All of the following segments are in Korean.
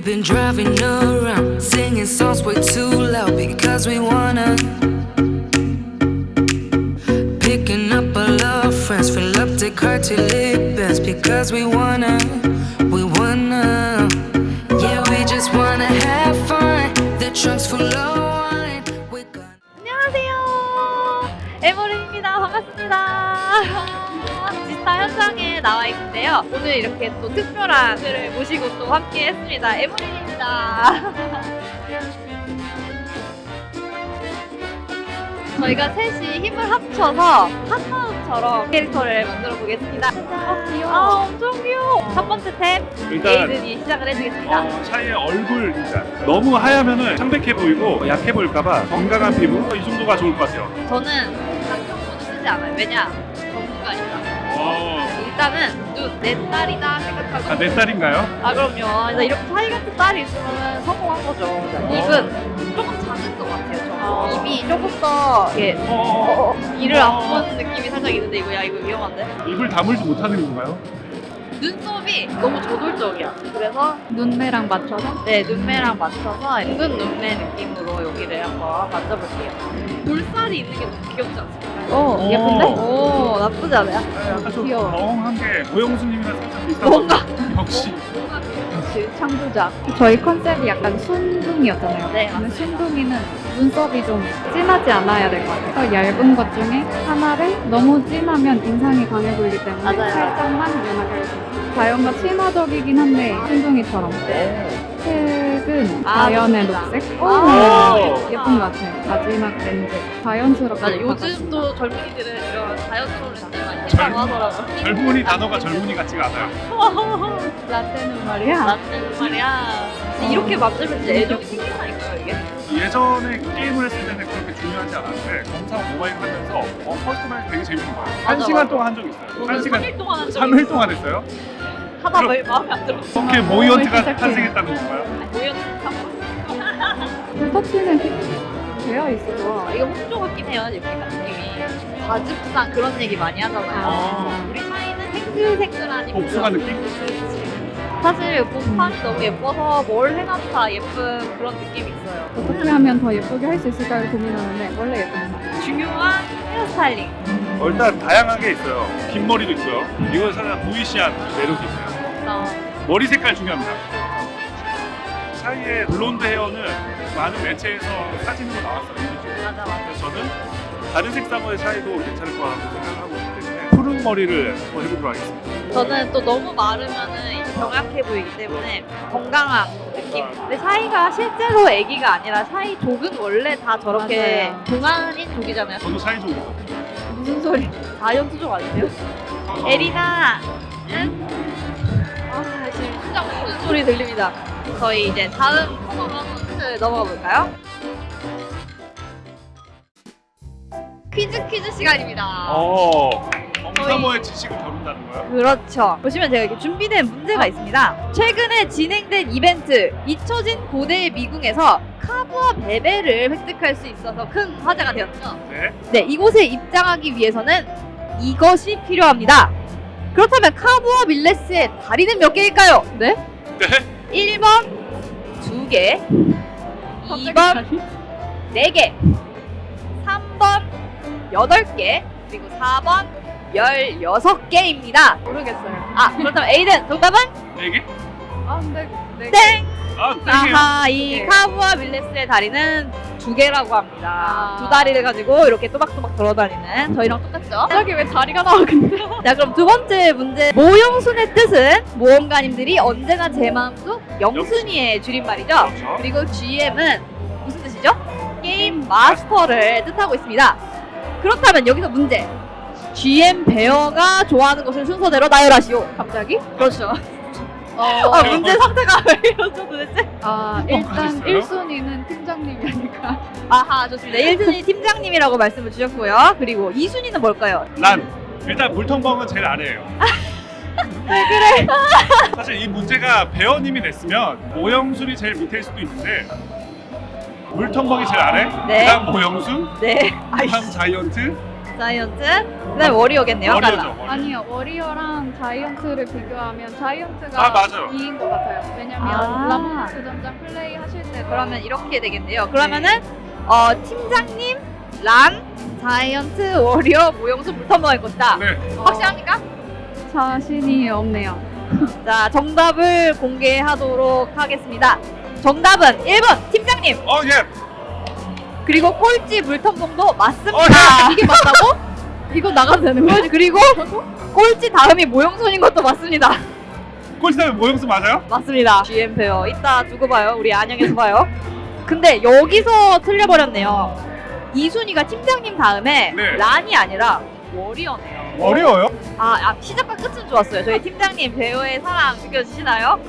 We've been driving around, singing songs way too loud because we wanna. Picking up all our friends, fill up the car till it bends because we wanna. We wanna. Yeah, we just wanna have fun. The trunk's full of wine. We're gonna. 안녕하세요. 에머린입니다. 반갑습니다. 지스타 현장에 나와 있는데요. 오늘 이렇게 또 특별한 분을 모시고 또 함께 했습니다. 에머린입니다. 저희가 셋이 힘을 합쳐서 한마음처럼 캐릭터를 만들어 보겠습니다. 아, 귀여워. 아, 엄청 귀여워. 첫 번째 템, 일단 에이든이 시작을 해주겠습니다. 어, 샤이의 얼굴 일단 너무 하얗면은 창백해 보이고 약해 보일까봐 건강한 피부 이 정도가 좋을 것 같아요. 저는 강경모는 쓰지 않아요. 왜냐? 전문가니까. 어, 일단은 눈, 내 딸이다 생각하고 아, 내 딸인가요? 아 그럼요. 그래서 이렇게 사이 같은 딸이 있으면 성공한 거죠. 입은 조금 작은 것 같아요. 저. 어. 입이 조금 더 이렇게 어, 어, 어, 이를 안 보는 느낌이 살짝 있는데 이거 야 이거 위험한데? 입을 다물지 못하는 건가요? 눈썹이 너무 저돌적이야. 그래서 눈매랑 맞춰서 네 눈매랑 맞춰서 은근 눈매 느낌으로 여기를 한번 만져볼게요. 볼살이 있는 게 너무 귀엽지 않습니까? 오 오. 예쁜데? 오 나쁘지 않아요? 네, 약간 좀 귀여워. 멍한 게 고영수님이랑 살짝 비슷한 뭔가. 역시 역시 창조자 저희 컨셉이 약간 순둥이였잖아요 네, 근데 순둥이는 눈썹이 좀 진하지 않아야 될 것 같아요 더 얇은 것 중에 하나를 너무 진하면 인상이 강해 보이기 때문에 맞아요. 살짝만 연하게 해주세요 자연과 친화적이긴 한데 순둥이처럼 색은 아, 자연의 좋습니다. 녹색 아, 오. 예쁜, 예쁜 것 같아요 마지막 렌즈 자연스럽게 맞아 요즘 받아주고. 또 젊은이들은 이런 자연스러운 렌즈 많이 젊- 했다고 하더라고요. 젊은이 단어가 젊은이 같지가 않아요. 라떼는 말이야 맞는 말이야. 이렇게 만들면 진짜 애정이 생긴다니까요 이게. 예전에 게임을 했을 때는 그렇게 중요하지 않았는데 검사 모바일 하면서 어, 퍼스트마일 되게 재밌는 거예요. 한 맞아, 시간 맞아. 동안 한 적 있어요. 한 시간 3일 동안 한 적이 3일 동안 했어요? 하다 그럼- 왜 마음에 안 들었어. 그렇게 어, 모이언트가. 탄생했다는 건가요? 모였다. 터치는 되어 있어 좋아 아, 이거 홍조 같긴 해요 이렇게 느낌이. 과즙상 그런 얘기 많이 하잖아요. 아. 우리 사이는 생글생글하니. 복숭아 느낌? 사실 본판이 너무 예뻐서 뭘 해놔도 다 예쁜 그런 느낌이 있어요. 어떻게 하면 더 예쁘게 할 수 있을까를 고민하는데 원래 예쁜 거 중요한 hair styling. 어, 일단 다양하게 있어요. 긴 머리도 있어요. 이건 살짝 보이시한 매력이 있어요. 어, 머리 색깔 중요합니다. 샤이의 blonde hair는 많은 매체에서 사진으로 나왔어요. 맞아 맞아. 그래서 저는 다른 색상의 샤이도 괜찮을 거라고 생각하고 있기 때문에 푸른 머리를 한번 해보도록 하겠습니다. 저는 또 너무 마르면은 이제 병약해 보이기 때문에 건강한 느낌. 근데 샤이가 실제로 애기가 아니라 샤이 족은 원래 다 저렇게 맞아요. 동안인 족이잖아요. 저도 샤이 좀 무슨 소리? 자이언트 족 아니세요? 에리나, 응? 아 소리 들립니다. 저희 이제 다음 한번 넘어가 볼까요? 퀴즈 퀴즈 시간입니다. 어, 엄사모의 지식을 다룬다는 거예요? 그렇죠. 보시면 제가 이렇게 준비된 문제가 있습니다. 최근에 진행된 이벤트 잊혀진 고대의 미궁에서 카부와 베베를 획득할 수 있어서 큰 화제가 되었죠. 네. 네, 이곳에 입장하기 위해서는 이것이 필요합니다. 그렇다면 카부와 밀레스의 다리는 몇 개일까요? 네? 네. 1번 2개, 2번 4개, 3번 8개, 그리고 4번 16개입니다. 모르겠어요 아, 그렇다면 에이든 정답은 네 개? 아 근데 네 땡! 아, 네 개요. 아하, 이 네. 카부와 밀레스의 다리는 두 개라고 합니다. 아. 두 다리를 가지고 이렇게 또박또박 돌아다니는 저희랑 똑같죠? 갑자기 왜 다리가 나와 근데 자, 그럼 두 번째 문제. 모용순의 뜻은 모험가님들이 언제나 제 마음속 영순이의 줄임말이죠. 그렇죠. 그리고 GM은 무슨 뜻이죠? 게임 마스터를 뜻하고 있습니다. 그렇다면 여기서 문제. GM 베어가 좋아하는 것을 순서대로 나열하시오. 갑자기? 그렇죠. 어, 아, 문제 상태가 왜 이러죠 도대체? 아 어, 일단 가셨어요? 1순위는 팀장님이 아닐까 아하, 좋습니다. 1순위 팀장님이라고 말씀을 주셨고요. 그리고 2순위는 뭘까요? 난 일단 물통벙은 제일 아래예요. 왜 그래? 사실 이 문제가 배어님이 냈으면 모영술이 제일 밑일 수도 있는데 물통벙이 제일 아래, 네. 그다음 모영수, 네. 그다음 자이언트, 자이언트, 그다음에 워리어겠네요. 워리어죠. 워리어. 아니요, 워리어랑 자이언트를 비교하면 자이언트가 아, 맞아요. 이인 것 같아요. 왜냐면 아. 라모스 전장 플레이 하실 때 그러면 이렇게 되겠네요. 그러면은 어, 팀장님, 란, 자이언트, 워리어, 모형수 불턴버일 것이다. 네. 확실합니까? 자신이 없네요. 자, 정답을 공개하도록 하겠습니다. 정답은 1번 팀장님 어 예. 그리고 꼴찌 물텀봉도 맞습니다. 어, 야! 이게 맞다고? 이거 나가도 되는 거예요? 그리고 꼴찌 다음이 모형손인 것도 맞습니다. 꼴찌다면 모형수 맞아요? 맞습니다. GM 페어 이따 두고 봐요. 우리 안녕에서 봐요. 근데 여기서 틀려버렸네요. 이순이가 팀장님 다음에 네. 란이 아니라 워리어네요. 어려워요? 아, 아, 시작과 끝은 좋았어요. 저희 팀장님 배우의 사랑 느껴지시나요?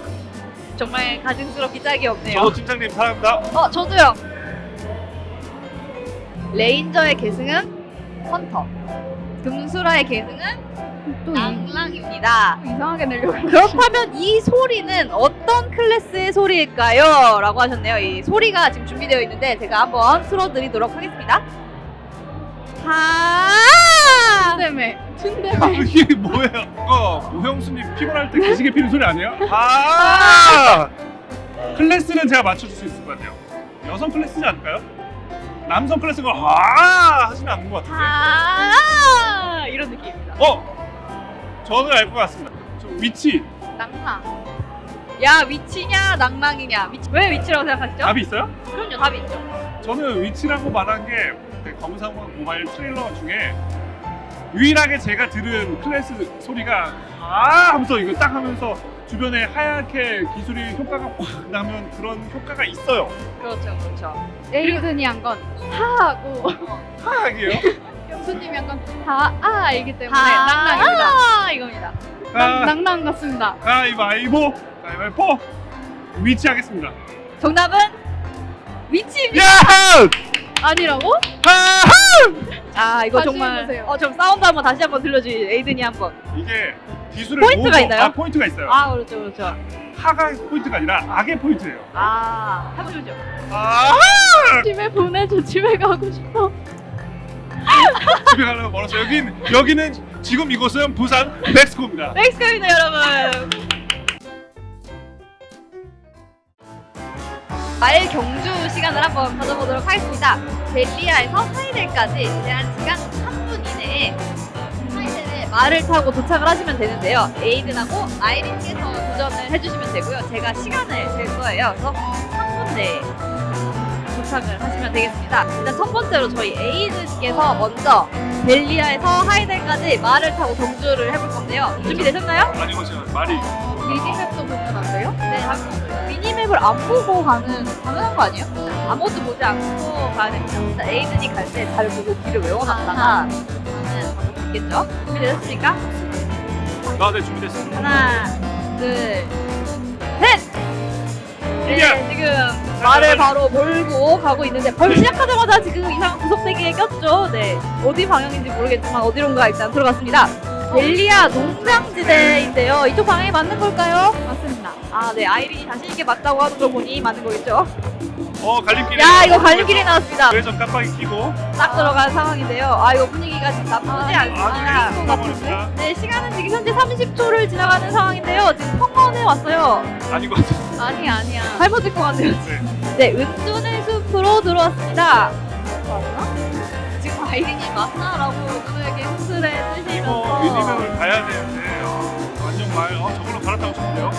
정말 가증스럽기 짝이 없네요. 저도 팀장님 사랑합니다. 어, 저도요. 레인저의 계승은 헌터. 금수랑의 계승은 낭랑입니다. 이상하게 내려고 그렇다면 이 소리는 어떤 클래스의 소리일까요? 라고 하셨네요. 이 소리가 지금 준비되어 있는데 제가 한번 틀어드리도록 하겠습니다. 하! 춘대매. 아, 춘대매. 이게 뭐예요? 이거 모형수님 피곤할 때 기지개 피는 소리 아니에요? 아! 클래스는 제가 맞춰줄 수 있을 것 같아요. 여성 클래스지 않을까요? 남성 클래스가 아 하시는 않는 것 같은데. 하! 이런 느낌입니다. 어? 저는 알 것 같습니다. 저 위치 낭랑. 야, 위치냐, 낭랑이냐. 위치. 왜 위치라고 생각하시죠? 답이 있어요? 그럼요, 답이 있죠. 저는 위치라고 말한 게그 검사원 모바일 트레일러 중에 유일하게 제가 들은 클래스 소리가 아 하면서 이거 딱 하면서 주변에 하얗게 기술이 효과가 확 나면 그런 효과가 있어요. 그렇죠, 그렇죠. 에이든이 한 건 하하고 하얗게요. 형수님이 한 건 하아이기 때문에 하- 낭랑입니다. 아, 이겁니다. 아, 낭랑 같습니다. 가위바위보 가위바위보 위치하겠습니다. 정답은 위치입니다. 야! 아니라고? 하! 아, 이거 정말. 해보세요. 어, 좀 사운드 한번 다시 한번 들려주지, 에이든이 한번. 이게 기술을 포인트가 모으고- 있나요? 아, 포인트가 있어요. 아, 그렇죠, 그렇죠. 하가 포인트가 아니라 아가 포인트예요. 아, 해보시죠. 아! 집에 보내줘. 집에 가고 싶어. 집에 가려면 멀었어. 여긴 여기는 지금 이곳은 부산 벡스코입니다. 벡스코입니다, 여러분. 말 경주 시간을 한번 가져보도록 하겠습니다. 델리아에서 하이델까지 제한 시간 3분 이내에 말을 타고 도착을 하시면 되는데요. 에이든하고 아이린께서 도전을 해주시면 되고요. 제가 시간을 잴 거예요. 그래서 3분 내에 도착을 하시면 되겠습니다. 일단 첫 번째로 저희 에이든께서 먼저 델리아에서 하이델까지 말을 타고 경주를 해볼 건데요. 준비되셨나요? 아니 이거 지금 말이 미니맵도 보면 안 돼요? 네, 미니맵을 안 보고 가는 가능한 거 아니에요? 아무것도 보지 않고 가야 됩니다. 에이든이 갈 때 잘 보고 길을 외워놨다가 있겠죠? 준비되셨습니까? 나네 준비됐어. 하나, 둘, 셋! 네! 지금 말을 바로 몰고 가고 있는데 벌 시작하자마자 지금 이상한 구석대기에 꼈죠. 네, 어디 방향인지 모르겠지만 어디론가 일단 들어갔습니다. 델리아 농장지대인데요. 이쪽 방향이 맞는 걸까요? 맞습니다. 아, 네, 아이린이 자신있게 맞다고 하는 거 보니 맞는 거겠죠? 어 갈림길이. 야, 이거 갈림길이 나왔습니다. 외전 깜빡이 끼고. 딱 들어간 상황인데요. 아, 이거 분위기가 지금 나쁘지 아, 않습니다. 아주 가버립니다. 네, 시간은 지금 현재 30초를 지나가는 상황인데요. 지금 성원에 왔어요. 아닌 것 같아. 아니 아니야. 잘못 듣고 왔네요. 네. 네, 은둔의 숲으로 들어왔습니다. 맞나? 지금 아이린이 맞나라고 누구에게 훈수를 이거 해주시면서 미니맵을 가야 되는데 어, 완전 말. 어 저걸로 갈아타고 싶은데요.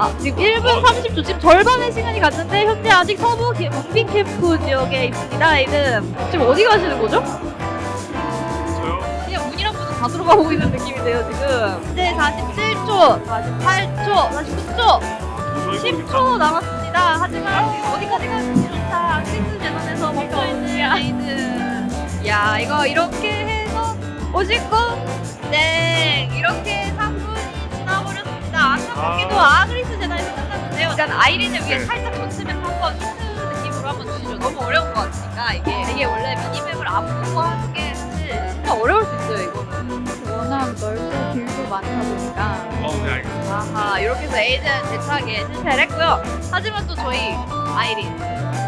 아, 지금 1분 30초, 지금 절반의 시간이 갔는데 현재 아직 서부 기- 문빈 캠프 지역에 있습니다, 아이든. 지금 어디 가시는 거죠? 저요. 그냥 문이랑 문은 다 들어가고 있는 느낌인데요, 지금. 이제 47초, 48초, 49초, 저희 10초 남았습니다. 하지만 어디까지 가는지 좋다. 앙리스 재단에서 멈춰있는 raid. 야, 이거 이렇게 해서 59, 땡! 이렇 일단 아이린을 위해 네. 살짝 젖히면서 한번 힌트 느낌으로 한번 주시죠. 너무 어려운 것 같으니까 이게 이게 원래 minimap을 안 보고 하는 게 사실 진짜 어려울 수 있어요, 이거는. 워낙 넓고 길도 많다 보니까 어, 네 알겠습니다. 아하 이렇게 해서 에이든 대차게 실패를 했고요 하지만 또 저희 아이린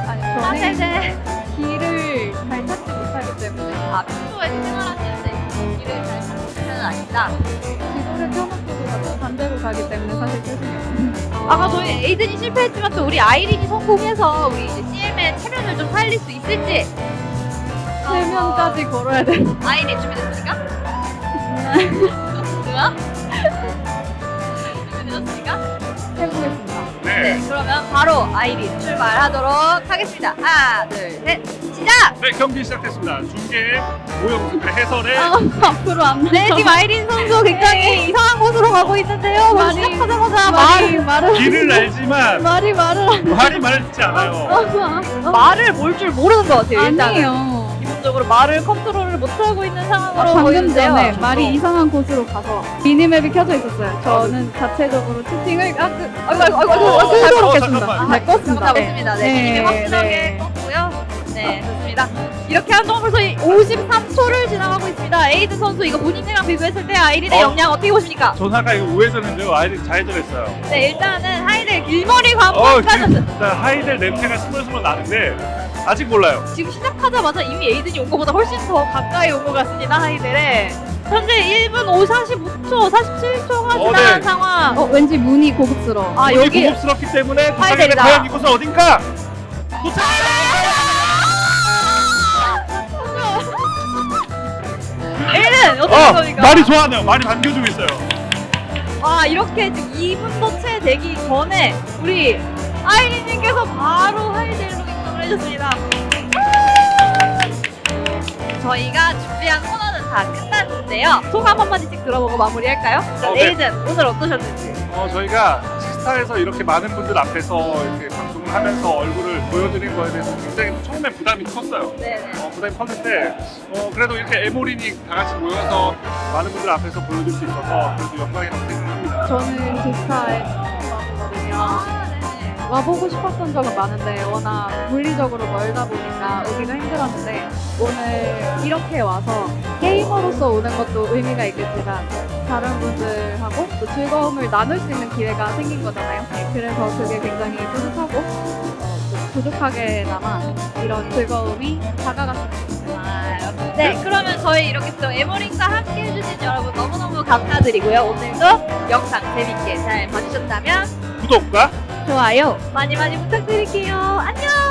아니 사실 저는 이제 길을 잘 찾지 못하기 때문에 아 평소에 생활하시는데 길을 잘 찾는 편은 아닙니다. 반대로 가기 때문에 사실 죄송해요. 아까 저희 에이든이 실패했지만 또 우리 아이린이 성공해서 우리 이제 CM의 체면을 좀 살릴 수 있을지 세면까지 걸어야 돼. 어, 아이린 준비됐습니까? 좋아? 네, 네. 그러면 바로 아이린 출발하도록 하겠습니다. 하나, 둘, 셋, 시작! 네, 경기 시작됐습니다. 중계, 오영수, 해설의 아, 앞으로 안 돼. 네, 지금 아이린 선수 굉장히 이상한 곳으로 가고 있는데요. 말이- 시작하자마자 말이 말, 말을 길을 알지만 말이 말을 안 말이 말을 듣지 않아요. 어, 말을 몰줄 모르는 것 같아요. 일단은. 아니에요. 기본적으로 말을 컨트롤을 못하고 있는 아, 상황으로 방금 보이는데요. 전에 말이 이상한 곳으로 가서 미니맵이 켜져 있었어요. 저는 자체적으로 채팅을 아, 그, 아이고, 아이고, 아이고, 어, 아이고, 어, 어, 했습니다. 잠깐만. 네, 껐습니다. 네, 미니맵 확실하게 껐고요. 네, 좋습니다. 이렇게 한 동안 벌써 53초를 지나가고 있습니다. 에이든 선수 이거 본인이랑 비교했을 때 아이린의 어. 역량 어떻게 보십니까? 전화가 이거 우회전인데요. 아이들 잘해줬어요. 네, 일단은 하이델 길머리 어, 관문까지 지금 일단 하이델 냄새가 스멀스멀 나는데 아직 몰라요. 지금 시작하자마자 이미 에이든이 온 것보다 훨씬 더 가까이 온 것 같습니다. 하이델에 현재 1분 5, 45초, 47초가 어, 지난 네. 상황. 어, 왠지 문이 고급스러워. 아 여기 여기 고급스럽기 때문에 하이델이다. 과연 이곳은 어딘가? 도착! 에이든 어떻게 어, 겁니까? 말이 좋아하네요. 말이 반겨주고 있어요. 와 이렇게 지금 2분도 채 되기 전에 우리 아이린님께서 바로 하이델 해줬습니다. 저희가 준비한 코너는 다 끝났는데요. 소감 한마디씩 들어보고 마무리할까요? 자, 어, 네. 에이든 오늘 어떠셨는지. 어, 저희가 시스타에서 이렇게 많은 분들 앞에서 이렇게 방송을 하면서 얼굴을 보여드린 거에 대해서 굉장히 처음에 부담이 컸어요. 네네. 어, 부담이 컸는데 어, 그래도 이렇게 에모린이 다 같이 모여서 많은 분들 앞에서 보여줄 수 있어서 그래도 영광이라고 생각합니다. 저는 네네. 와보고 싶었던 적은 많은데 워낙 물리적으로 멀다 보니까 오기가 힘들었는데 오늘 이렇게 와서 게이머로서 오는 것도 의미가 있겠지만 다른 분들하고 또 즐거움을 나눌 수 있는 기회가 생긴 거잖아요. 네, 그래서 그게 굉장히 뿌듯하고 부족하게나마 이런 즐거움이 다가갔으면 좋겠어요. 아, 네, 그러면 저희 이렇게 또 에모링과 함께 해주신 여러분 너무너무 감사드리고요. 오늘도 영상 재밌게 잘 봐주셨다면 구독과 좋아요. 많이 많이 부탁드릴게요. 안녕!